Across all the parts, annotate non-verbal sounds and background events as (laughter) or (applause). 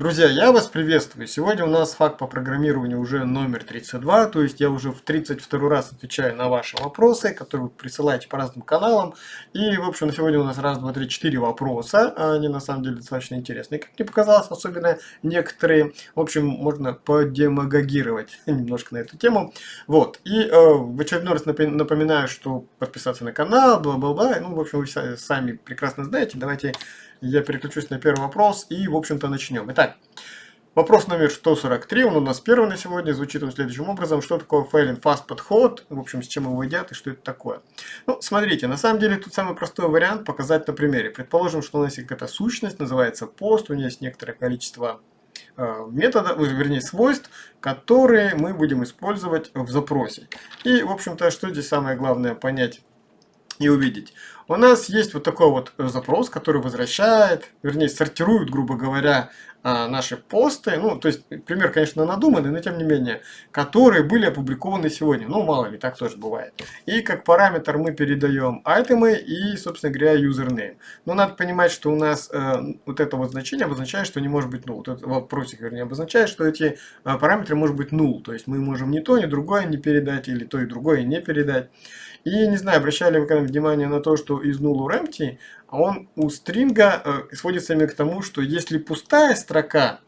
Друзья, я вас приветствую. Сегодня у нас факт по программированию уже номер 32, то есть я уже в 32 раз отвечаю на ваши вопросы, которые вы присылаете по разным каналам. И, в общем, на сегодня у нас раз, два, три, четыре вопроса. Они на самом деле достаточно интересные. Как мне показалось, особенно некоторые, в общем, можно подемагогировать (laughs) немножко на эту тему. Вот. И э, в очередной раз напоминаю, что подписаться на канал, бла-бла-бла. Ну, в общем, вы сами прекрасно знаете. Давайте я переключусь на первый вопрос и, в общем-то, начнем. Итак, вопрос номер 143, он у нас первый на сегодня, звучит он следующим образом. Что такое failing fast подход, в общем, с чем его едят и что это такое. Ну, смотрите, на самом деле тут самый простой вариант показать на примере. Предположим, что у нас есть какая-то сущность, называется пост, у нее есть некоторое количество э, методов, вернее свойств, которые мы будем использовать в запросе. И, в общем-то, что здесь самое главное понять и увидеть. У нас есть вот такой вот запрос, который возвращает, вернее сортирует, грубо говоря, а, наши посты, ну, то есть, пример, конечно, надуманный, но тем не менее, которые были опубликованы сегодня. Ну, мало ли, так тоже бывает. И как параметр мы передаем айтемы и, собственно говоря, username. Но надо понимать, что у нас э, вот это вот значение обозначает, что не может быть null. Вот этот вопросик, вернее, обозначает, что эти э, параметры может быть null. То есть, мы можем ни то, ни другое не передать, или то и другое не передать. И, не знаю, обращали вы когда внимание на то, что из null empty, он у стринга э, сводится именно к тому, что если пустая строка,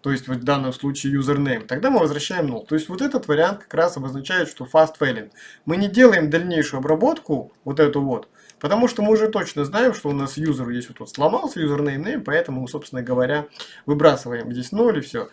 то есть в данном случае username, тогда мы возвращаем null. То есть вот этот вариант как раз обозначает, что fast failing. Мы не делаем дальнейшую обработку, вот эту вот, потому что мы уже точно знаем, что у нас юзер есть вот, вот сломался, username, name, поэтому, собственно говоря, выбрасываем здесь 0 и все.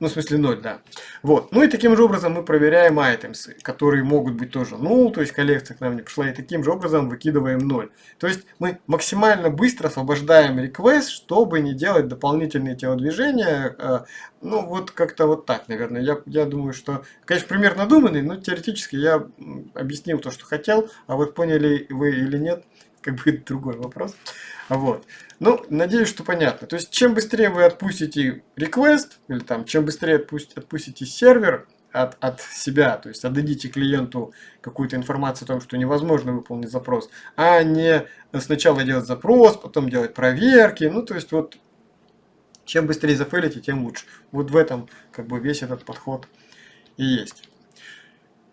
Ну, в смысле 0, да. Вот. Ну и таким же образом мы проверяем items, которые могут быть тоже null, то есть коллекция к нам не пришла, и таким же образом выкидываем 0. То есть мы максимально быстро освобождаем request, чтобы не делать дополнительные телодвижения. Э, ну, вот как-то вот так, наверное. Я, я думаю, что, конечно, пример надуманный, но теоретически я объяснил то, что хотел, а вот поняли вы или нет, как бы другой вопрос. Вот. Ну, надеюсь, что понятно. То есть, чем быстрее вы отпустите request, или там, чем быстрее отпустите, отпустите сервер от, от себя, то есть отдадите клиенту какую-то информацию о том, что невозможно выполнить запрос, а не сначала делать запрос, потом делать проверки, ну, то есть, вот, чем быстрее зафейлите, тем лучше. Вот в этом, как бы, весь этот подход и есть.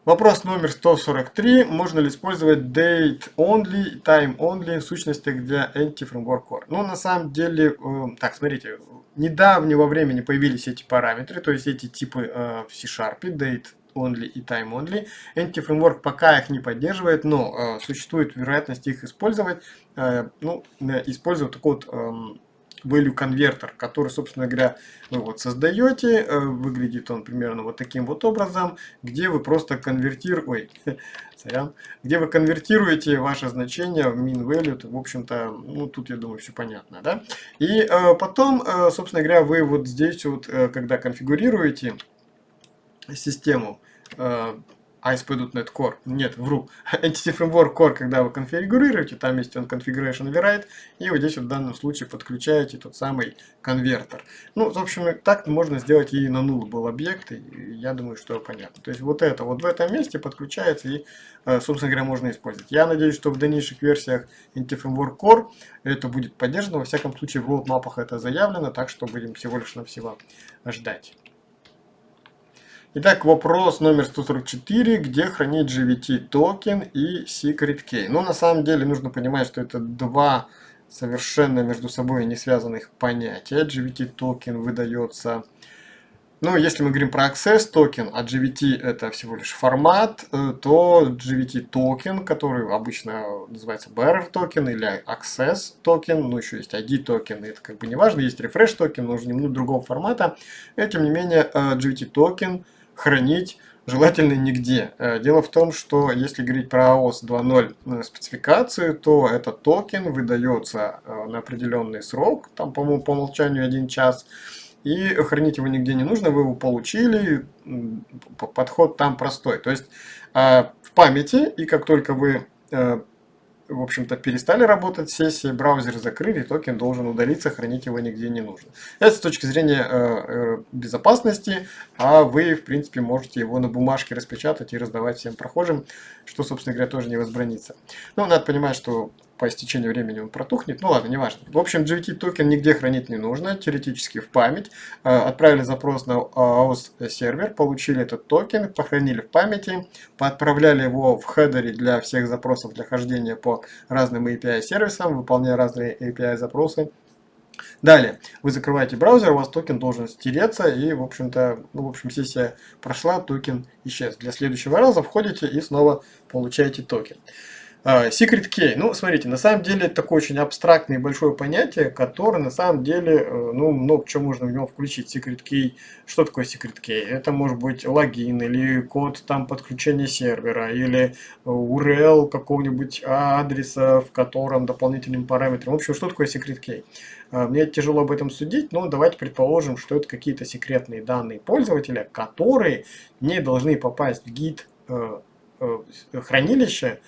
Вопрос номер 143. Можно ли использовать date only, time only в сущностях для Anti-Framework Core? Ну, на самом деле, э, так, смотрите, недавнего времени появились эти параметры, то есть эти типы э, в C-Sharp, date only и time only. Anti-Framework пока их не поддерживает, но э, существует вероятность их использовать. Э, ну, используя такой вот... Value конвертер, который, собственно говоря, вы вот создаете. Э, выглядит он примерно вот таким вот образом, где вы просто конвертируете, (laughs) сорян, где вы конвертируете ваше значение в min value. В общем-то, ну тут, я думаю, все понятно, да? И э, потом, э, собственно говоря, вы вот здесь вот, э, когда конфигурируете систему, э, ASP.NET Core. Нет, вру. Entity Framework Core, когда вы конфигурируете, там есть он Configuration Override, и вот здесь вот в данном случае подключаете тот самый конвертер. Ну, в общем, так можно сделать и на null был объект, и я думаю, что понятно. То есть вот это вот в этом месте подключается и, э, собственно говоря, можно использовать. Я надеюсь, что в дальнейших версиях Entity Framework Core это будет поддержано. Во всяком случае, в roadmap это заявлено, так что будем всего лишь навсего ждать. Итак, вопрос номер 144, где хранить GVT токен и secret key. Ну, на самом деле, нужно понимать, что это два совершенно между собой не связанных понятия. JWT токен выдается, ну, если мы говорим про Access токен, а JWT это всего лишь формат, э, то JWT токен, который обычно называется bearer токен или Access токен, ну, еще есть ID токен, это как бы не важно, есть Refresh токен, но уже немного другого формата. И, тем не менее, GVT э, токен – хранить желательно нигде. Э, дело в том, что если говорить про OAuth 2.0 спецификацию, то этот токен выдается э, на определенный срок, там, по-моему, по умолчанию один час, и хранить его нигде не нужно, вы его получили, подход там простой. То есть э, в памяти, и как только вы в общем-то, перестали работать сессии, браузер закрыли, токен должен удалиться, хранить его нигде не нужно. Это с точки зрения э, э, безопасности, а вы, в принципе, можете его на бумажке распечатать и раздавать всем прохожим, что, собственно говоря, тоже не возбранится. Но надо понимать, что по истечению времени он протухнет. Ну ладно, неважно. В общем, JWT токен нигде хранить не нужно, теоретически в память. Э, отправили запрос на OAuth сервер, получили этот токен, похоронили в памяти, поотправляли его в хедере для всех запросов для хождения по разным API сервисам, выполняя разные API запросы. Далее, вы закрываете браузер, у вас токен должен стереться, и, в общем-то, ну, в общем, сессия прошла, токен исчез. Для следующего раза входите и снова получаете токен. А, secret Key. Ну, смотрите, на самом деле это такое очень абстрактное и большое понятие, которое на самом деле, э, ну, много чего можно в него включить. Secret Key. Что такое Secret Key? Это может быть логин или код там подключения сервера, или URL какого-нибудь адреса, в котором дополнительным параметром. В общем, что такое Secret Key? А, мне тяжело об этом судить, но давайте предположим, что это какие-то секретные данные пользователя, которые не должны попасть в гид э, э, хранилища,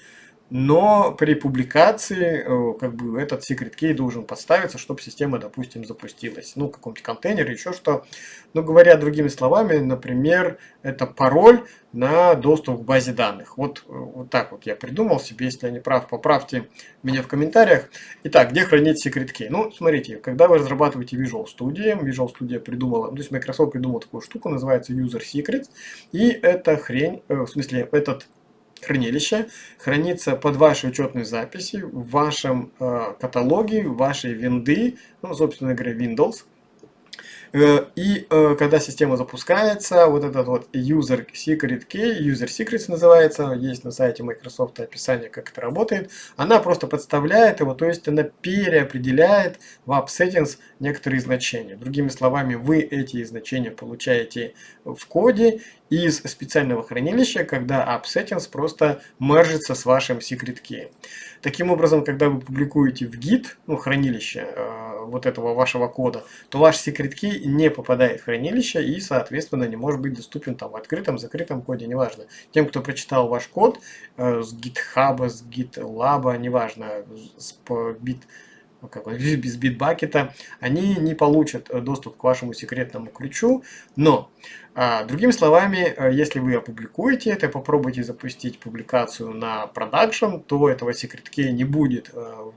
но при публикации э, как бы этот secret key должен подставиться, чтобы система, допустим, запустилась. Ну, в каком-то контейнере, еще что. Ну, говоря другими словами, например, это пароль на доступ к базе данных. Вот, э, вот так вот я придумал себе, если я не прав, поправьте меня в комментариях. Итак, где хранить secret key? Ну, смотрите, когда вы разрабатываете Visual Studio, Visual Studio придумала, то есть Microsoft придумал такую штуку, называется User Secrets, и эта хрень, э, в смысле, этот хранилище хранится под вашей учетной записи в вашем э, каталоге, вашей винды, ну, собственно говоря, Windows. Э, и э, когда система запускается, вот этот вот user secret key, user secrets называется, есть на сайте Microsoft описание, как это работает, она просто подставляет его, то есть она переопределяет в app settings некоторые значения. Другими словами, вы эти значения получаете в коде из специального хранилища, когда app settings просто мержится с вашим secret key. Таким образом, когда вы публикуете в Git, ну, хранилище э, вот этого вашего кода, то ваш secret key не попадает в хранилище и, соответственно, не может быть доступен там в открытом, закрытом коде, неважно. Тем, кто прочитал ваш код э, с GitHub, с GitLab, неважно, с бы, (laughs) без битбакета, они не получат э, доступ к вашему секретному ключу, но, а, другими словами, э, если вы опубликуете это, попробуйте запустить публикацию на продакшн, то этого секрет кей не будет э,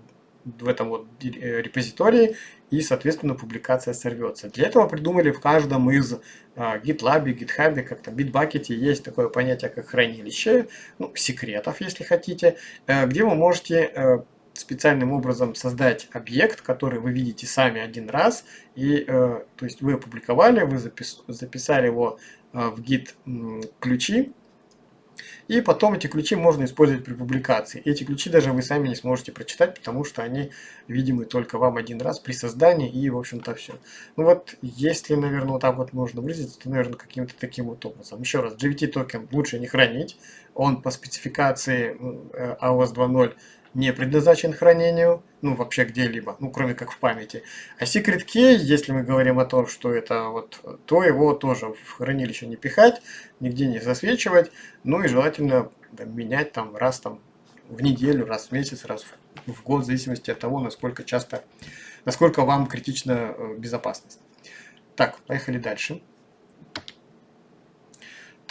в этом вот репозитории, и, соответственно, публикация сорвется. Для этого придумали в каждом из GitLab, GitHub, как-то Bitbucket есть такое понятие, как хранилище, ну, секретов, если хотите, где вы можете специальным образом создать объект, который вы видите сами один раз, и э, то есть вы опубликовали, вы запис, записали его э, в git ключи, и потом эти ключи можно использовать при публикации. Эти ключи даже вы сами не сможете прочитать, потому что они видимы только вам один раз при создании и, в общем-то, все. Ну вот, если, наверное, вот так вот можно выразиться, то, наверное, каким-то таким вот образом. Еще раз, GVT токен лучше не хранить. Он по спецификации AOS 2.0 не предназначен хранению, ну вообще где-либо, ну кроме как в памяти. А secret key, если мы говорим о том, что это вот, то его тоже в хранилище не пихать, нигде не засвечивать, ну и желательно да, менять там раз там в неделю, раз в месяц, раз в год, в зависимости от того, насколько часто, насколько вам критична э, безопасность. Так, поехали дальше.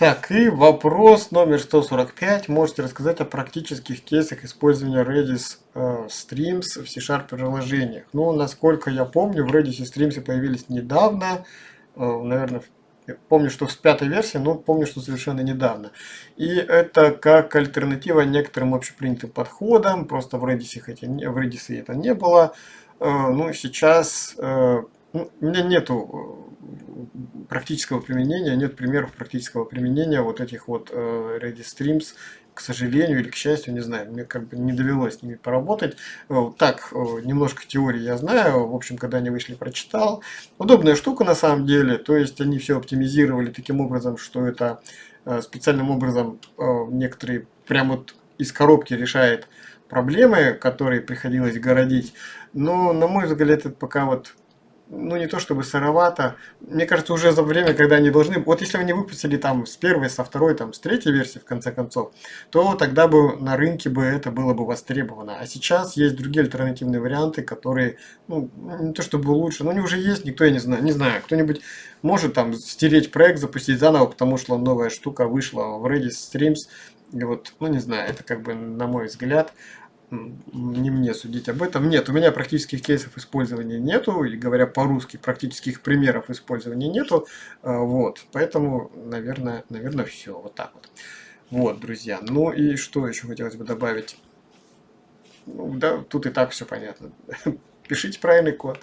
Так, и вопрос номер 145. Можете рассказать о практических кейсах использования Redis э, Streams в C-Sharp приложениях? Ну, насколько я помню, в Redis Streams появились недавно, э, наверное, помню, что с пятой версии, но помню, что совершенно недавно. И это как альтернатива некоторым общепринятым подходам, просто в Redis, эти, в Redis это не было. Э, ну, сейчас ну, у меня нету э, практического применения, нет примеров практического применения вот этих вот э, Redis Streams, к сожалению или к счастью, не знаю, мне как бы не довелось с ними поработать. Э, так, немножко теории я знаю, в общем, когда они вышли, прочитал. Удобная штука на самом деле, то есть они все оптимизировали таким образом, что это специальным образом некоторые прям вот из коробки решает проблемы, которые приходилось городить. Но, на мой взгляд, это пока вот ну не то чтобы сыровато. Мне кажется, уже за время, когда они должны... Вот если они выпустили там с первой, со второй, там с третьей версии, в конце концов, то тогда бы на рынке бы это было бы востребовано. А сейчас есть другие альтернативные варианты, которые, ну, не то чтобы лучше, но они уже есть, никто, я не знаю, не знаю, кто-нибудь может там стереть проект, запустить заново, потому что новая штука вышла в Redis Streams, и вот, ну не знаю, это как бы, на мой взгляд, не мне судить об этом. Нет, у меня практических кейсов использования нету, и говоря по-русски, практических примеров использования нету. А, вот, поэтому, наверное, наверное, все. Вот так вот. Вот, друзья. Ну и что еще хотелось бы добавить? Ну, да, тут и так все понятно. (laughs) Пишите правильный код.